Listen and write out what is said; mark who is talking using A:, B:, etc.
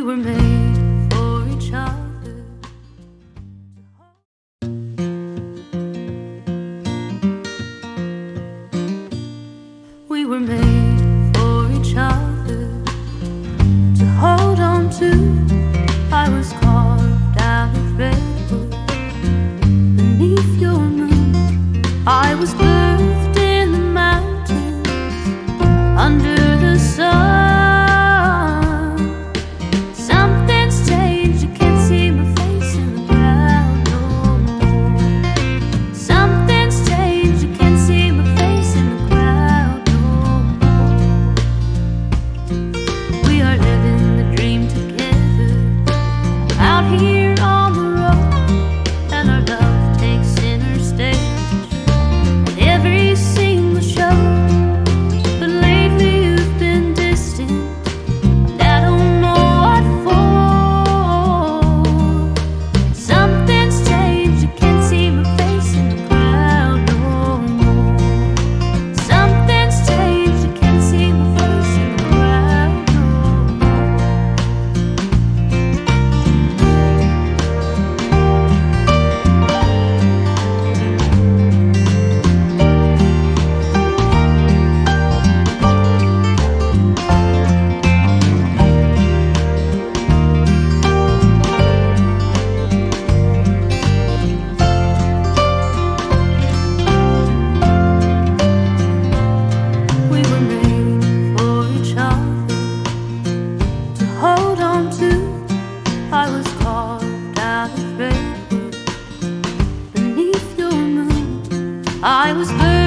A: we were made for each other. We were made for each other to hold on to. I was carved out of red beneath your moon. I was burned. I was hurt.